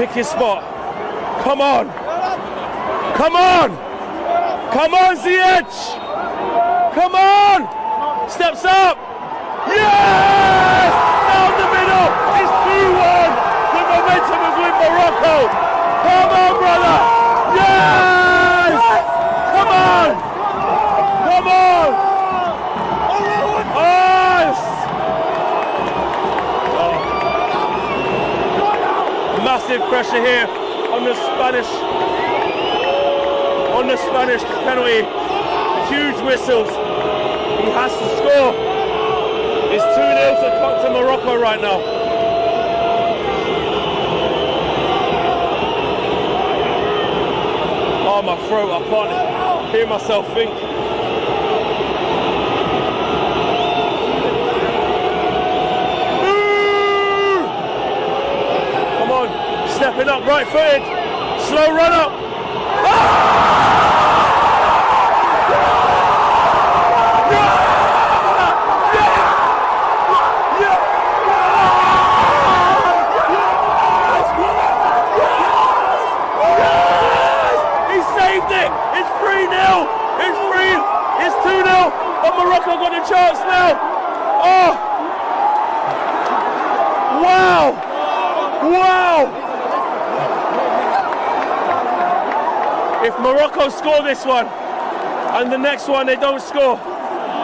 Pick your spot. Come on. Come on. Come on, Ziyech. Come on. Steps up. Yes! Down the middle. It's 2-1. The momentum is with Morocco. Come on, brother. Yes! Come on. Come on. Yes! Massive pressure here on the Spanish on the Spanish penalty. Huge whistles. He has to score. It's 2 0 to, to Morocco right now. Oh, my throat, I can't hear myself think. Ooh! Come on, up, right footed, slow run up. He saved it! It's 3 0! It's 3 It's 2 0! But Morocco got a chance now! Oh! Wow! If Morocco score this one and the next one they don't score,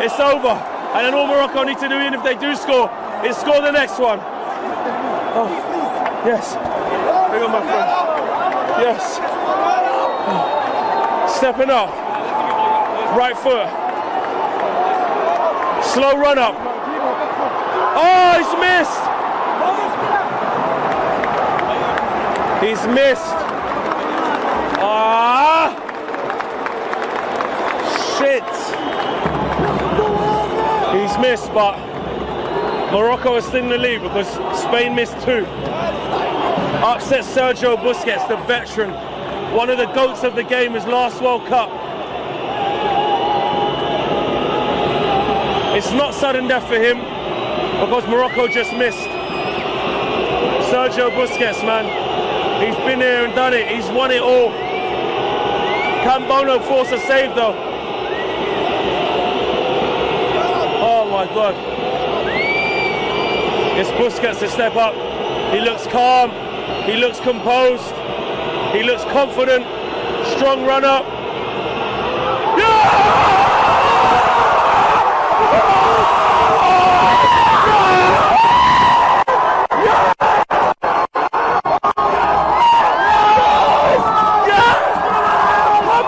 it's over. And then all Morocco need to do, even if they do score, is score the next one. Oh, yes. Bring on, my friends. Yes. Stepping up. Right foot. Slow run up. Oh, he's missed. He's missed. Ah! Shit. Missed, but Morocco is still in the lead because Spain missed two. Upset Sergio Busquets, the veteran, one of the goats of the game, his last World Cup. It's not sudden death for him because Morocco just missed. Sergio Busquets, man, he's been here and done it. He's won it all. Cambono forced a save though. Oh my God. It's Busquets to step up. He looks calm. He looks composed. He looks confident. Strong run up. Come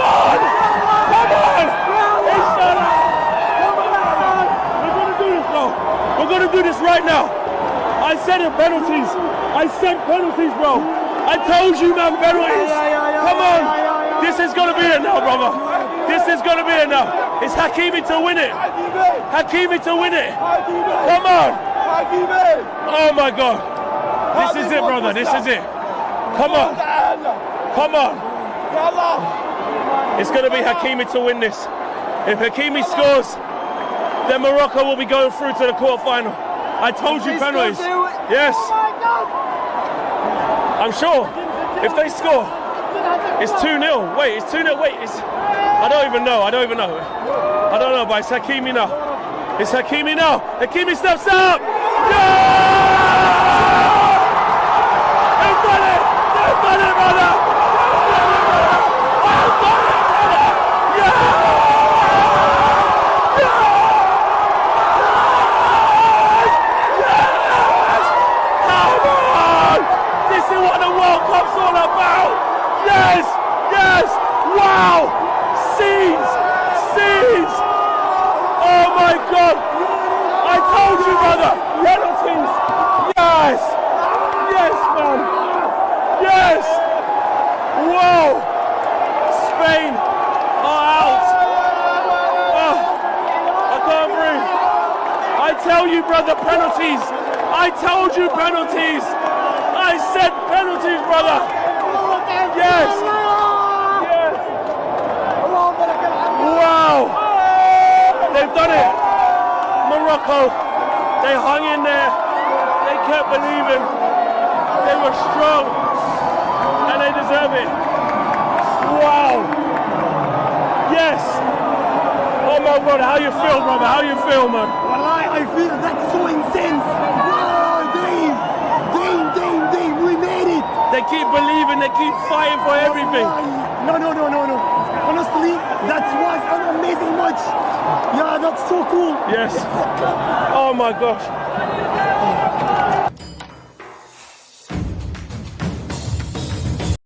on! Come on! It's done. Come on! We're gonna do this now. We're gonna do this right now. I said it, penalties. I said penalties, bro. I told you, man, penalties. Come on. This is gonna be it now, brother. This is gonna be it now. It's Hakimi to win it. Hakimi to win it. Come on. Oh my God. This is it, brother. This is it. Come on. Come on. It's going to be Hakimi to win this. If Hakimi scores, then Morocco will be going through to the quarterfinal. I told you penalties. Yes, I'm sure. If they score, it's 2 0. Wait, it's 2 0. Wait, it's. I don't even know. I don't even know. I don't know, but it's Hakimi now. It's Hakimi now. Hakimi steps up. Yeah! They've done it! They've done it, brother! They've done it, brother! Yeah! Come on! This is what the World Cup's all about! Yes! Yes! Wow! Scenes! Scenes! Oh my God! I told you, brother! Penalties! Yes! Yes, man! Yes! Whoa! Spain are out! Oh, I can't breathe! I tell you, brother, penalties! I told you penalties! I said penalties, brother! Yes! Wow! They've done it! Morocco, they hung in there. They kept believing. They were strong. And they deserve it. Wow. Yes. Oh my brother, how you feel, brother? How you feel, man? Wallahi, I I feel that's so intense. Wow, Dave, Dave, Dave, Dave, we made it. They keep believing, they keep fighting for everything. No, no, no, no, no. Honestly, that was an amazing match. So cool. Yes. Oh my gosh.